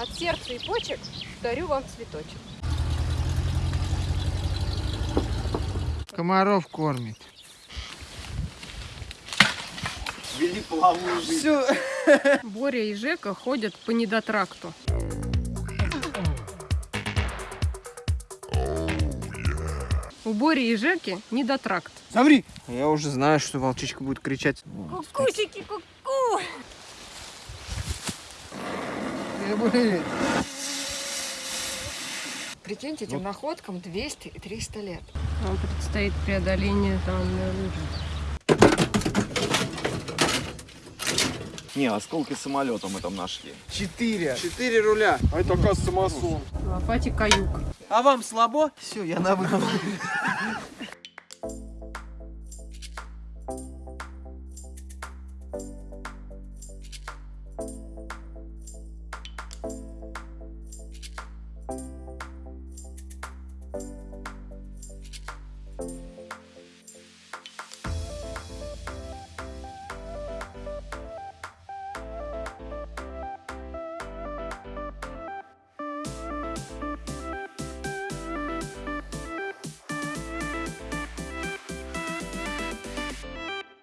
От сердца и почек дарю вам цветочек. Комаров кормит. Вели жизнь. Все. Боря и Жека ходят по недотракту. У Бори и Жеки недотракт. Смотри. Я уже знаю, что волчичка будет кричать. Кукусики, ку-ку! Э, блин. Прикиньте, этим находкам 200 и 300 лет. Вам предстоит преодоление данной лужи. Не, осколки самолета мы там нашли. Четыре. Четыре руля. А это, оказывается, масон. В лопате каюк. А вам слабо? Все, я на выход.